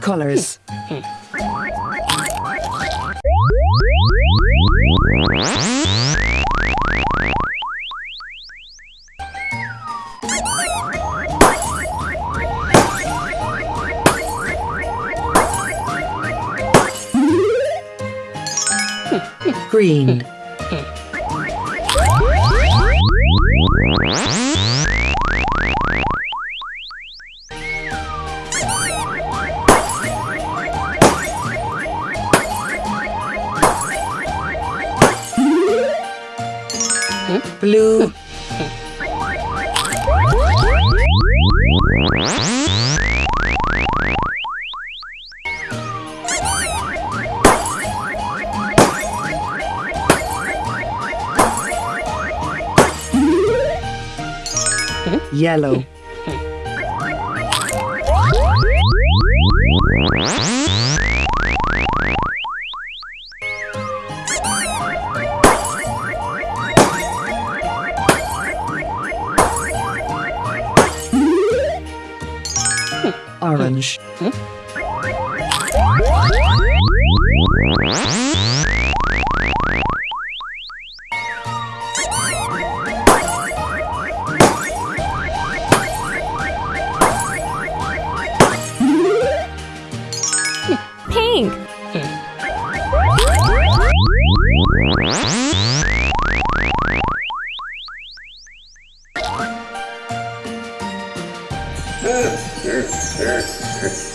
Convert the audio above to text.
Colors. Green. Blue. Yellow. Orange. Pink. Yeah.